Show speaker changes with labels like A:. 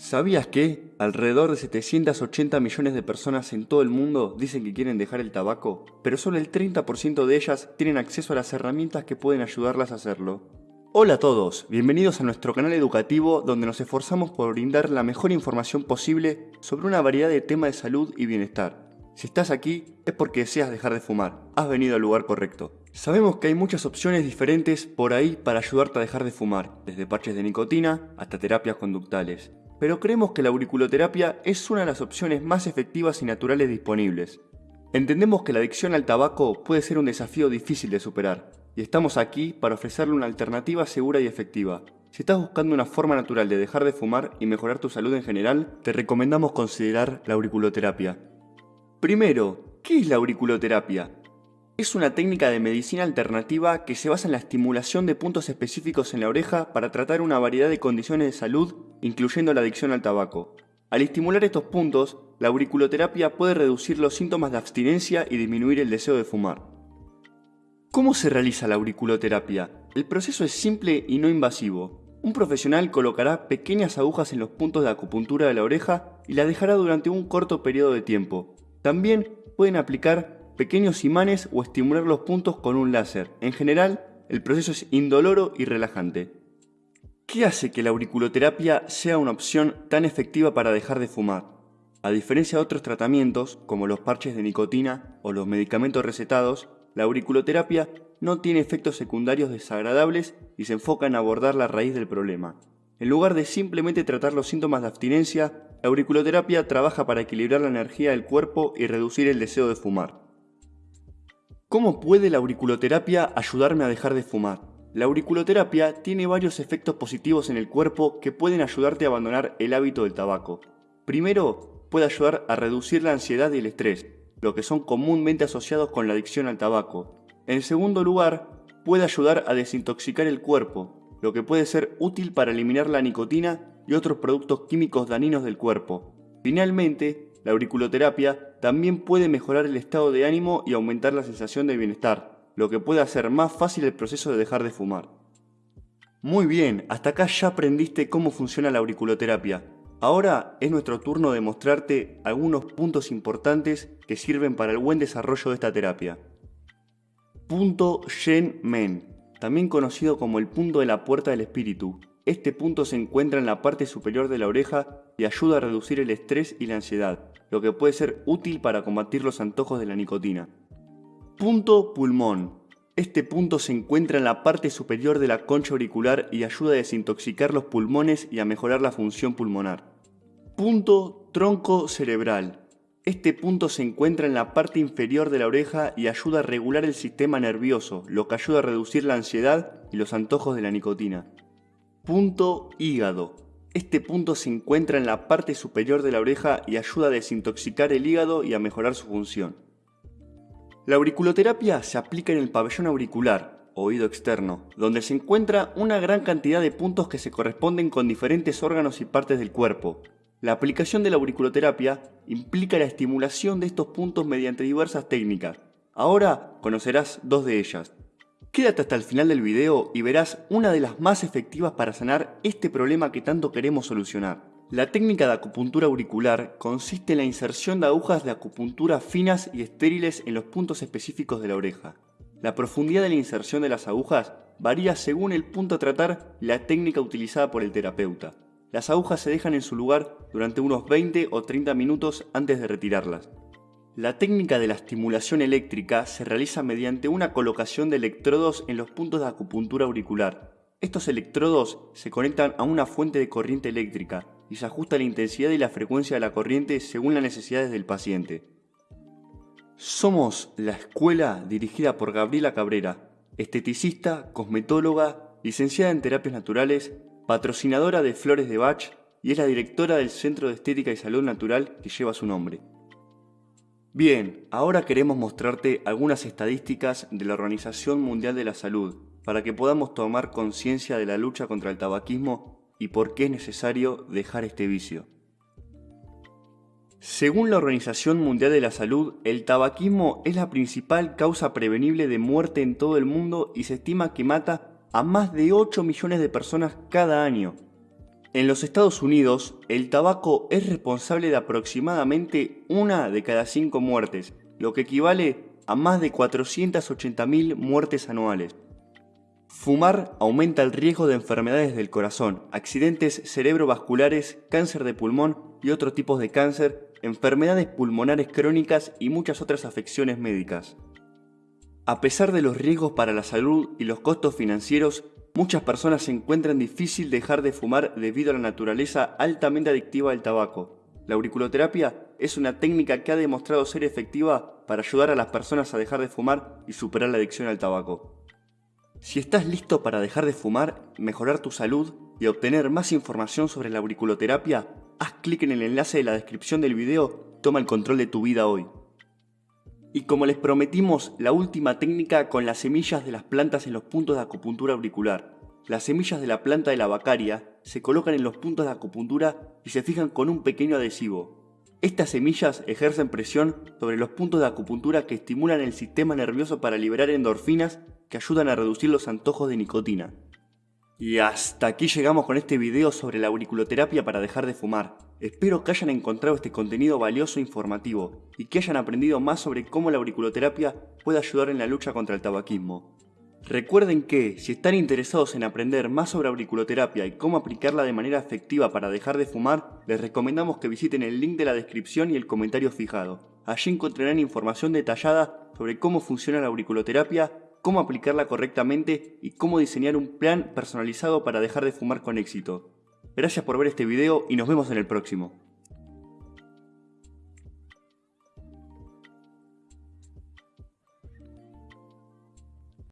A: ¿Sabías que alrededor de 780 millones de personas en todo el mundo dicen que quieren dejar el tabaco, pero solo el 30% de ellas tienen acceso a las herramientas que pueden ayudarlas a hacerlo? Hola a todos, bienvenidos a nuestro canal educativo donde nos esforzamos por brindar la mejor información posible sobre una variedad de temas de salud y bienestar. Si estás aquí es porque deseas dejar de fumar, has venido al lugar correcto. Sabemos que hay muchas opciones diferentes por ahí para ayudarte a dejar de fumar, desde parches de nicotina hasta terapias conductales pero creemos que la auriculoterapia es una de las opciones más efectivas y naturales disponibles. Entendemos que la adicción al tabaco puede ser un desafío difícil de superar, y estamos aquí para ofrecerle una alternativa segura y efectiva. Si estás buscando una forma natural de dejar de fumar y mejorar tu salud en general, te recomendamos considerar la auriculoterapia. Primero, ¿qué es la auriculoterapia? Es una técnica de medicina alternativa que se basa en la estimulación de puntos específicos en la oreja para tratar una variedad de condiciones de salud, incluyendo la adicción al tabaco. Al estimular estos puntos, la auriculoterapia puede reducir los síntomas de abstinencia y disminuir el deseo de fumar. ¿Cómo se realiza la auriculoterapia? El proceso es simple y no invasivo. Un profesional colocará pequeñas agujas en los puntos de acupuntura de la oreja y la dejará durante un corto periodo de tiempo. También pueden aplicar pequeños imanes o estimular los puntos con un láser. En general, el proceso es indoloro y relajante. ¿Qué hace que la auriculoterapia sea una opción tan efectiva para dejar de fumar? A diferencia de otros tratamientos, como los parches de nicotina o los medicamentos recetados, la auriculoterapia no tiene efectos secundarios desagradables y se enfoca en abordar la raíz del problema. En lugar de simplemente tratar los síntomas de abstinencia, la auriculoterapia trabaja para equilibrar la energía del cuerpo y reducir el deseo de fumar. ¿Cómo puede la auriculoterapia ayudarme a dejar de fumar? La auriculoterapia tiene varios efectos positivos en el cuerpo que pueden ayudarte a abandonar el hábito del tabaco. Primero, puede ayudar a reducir la ansiedad y el estrés, lo que son comúnmente asociados con la adicción al tabaco. En segundo lugar, puede ayudar a desintoxicar el cuerpo, lo que puede ser útil para eliminar la nicotina y otros productos químicos dañinos del cuerpo. Finalmente, la auriculoterapia también puede mejorar el estado de ánimo y aumentar la sensación de bienestar, lo que puede hacer más fácil el proceso de dejar de fumar. Muy bien, hasta acá ya aprendiste cómo funciona la auriculoterapia. Ahora es nuestro turno de mostrarte algunos puntos importantes que sirven para el buen desarrollo de esta terapia. Punto Shen Men, también conocido como el punto de la puerta del espíritu, este punto se encuentra en la parte superior de la oreja y ayuda a reducir el estrés y la ansiedad, lo que puede ser útil para combatir los antojos de la nicotina. Punto pulmón. Este punto se encuentra en la parte superior de la concha auricular y ayuda a desintoxicar los pulmones y a mejorar la función pulmonar. Punto tronco cerebral. Este punto se encuentra en la parte inferior de la oreja y ayuda a regular el sistema nervioso, lo que ayuda a reducir la ansiedad y los antojos de la nicotina. Punto hígado. Este punto se encuentra en la parte superior de la oreja y ayuda a desintoxicar el hígado y a mejorar su función. La auriculoterapia se aplica en el pabellón auricular, oído externo, donde se encuentra una gran cantidad de puntos que se corresponden con diferentes órganos y partes del cuerpo. La aplicación de la auriculoterapia implica la estimulación de estos puntos mediante diversas técnicas. Ahora conocerás dos de ellas. Quédate hasta el final del video y verás una de las más efectivas para sanar este problema que tanto queremos solucionar. La técnica de acupuntura auricular consiste en la inserción de agujas de acupuntura finas y estériles en los puntos específicos de la oreja. La profundidad de la inserción de las agujas varía según el punto a tratar y la técnica utilizada por el terapeuta. Las agujas se dejan en su lugar durante unos 20 o 30 minutos antes de retirarlas. La técnica de la estimulación eléctrica se realiza mediante una colocación de electrodos en los puntos de acupuntura auricular. Estos electrodos se conectan a una fuente de corriente eléctrica y se ajusta la intensidad y la frecuencia de la corriente según las necesidades del paciente. Somos la escuela dirigida por Gabriela Cabrera, esteticista, cosmetóloga, licenciada en terapias naturales, patrocinadora de Flores de Bach y es la directora del Centro de Estética y Salud Natural que lleva su nombre. Bien, ahora queremos mostrarte algunas estadísticas de la Organización Mundial de la Salud para que podamos tomar conciencia de la lucha contra el tabaquismo y por qué es necesario dejar este vicio. Según la Organización Mundial de la Salud, el tabaquismo es la principal causa prevenible de muerte en todo el mundo y se estima que mata a más de 8 millones de personas cada año. En los Estados Unidos, el tabaco es responsable de aproximadamente una de cada cinco muertes, lo que equivale a más de 480.000 muertes anuales. Fumar aumenta el riesgo de enfermedades del corazón, accidentes cerebrovasculares, cáncer de pulmón y otros tipos de cáncer, enfermedades pulmonares crónicas y muchas otras afecciones médicas. A pesar de los riesgos para la salud y los costos financieros, Muchas personas se encuentran difícil dejar de fumar debido a la naturaleza altamente adictiva del tabaco. La auriculoterapia es una técnica que ha demostrado ser efectiva para ayudar a las personas a dejar de fumar y superar la adicción al tabaco. Si estás listo para dejar de fumar, mejorar tu salud y obtener más información sobre la auriculoterapia, haz clic en el enlace de la descripción del video, toma el control de tu vida hoy. Y como les prometimos, la última técnica con las semillas de las plantas en los puntos de acupuntura auricular. Las semillas de la planta de la vacaria se colocan en los puntos de acupuntura y se fijan con un pequeño adhesivo. Estas semillas ejercen presión sobre los puntos de acupuntura que estimulan el sistema nervioso para liberar endorfinas que ayudan a reducir los antojos de nicotina. Y hasta aquí llegamos con este video sobre la auriculoterapia para dejar de fumar. Espero que hayan encontrado este contenido valioso e informativo y que hayan aprendido más sobre cómo la auriculoterapia puede ayudar en la lucha contra el tabaquismo. Recuerden que, si están interesados en aprender más sobre auriculoterapia y cómo aplicarla de manera efectiva para dejar de fumar, les recomendamos que visiten el link de la descripción y el comentario fijado. Allí encontrarán información detallada sobre cómo funciona la auriculoterapia cómo aplicarla correctamente y cómo diseñar un plan personalizado para dejar de fumar con éxito. Gracias por ver este video y nos vemos en el próximo.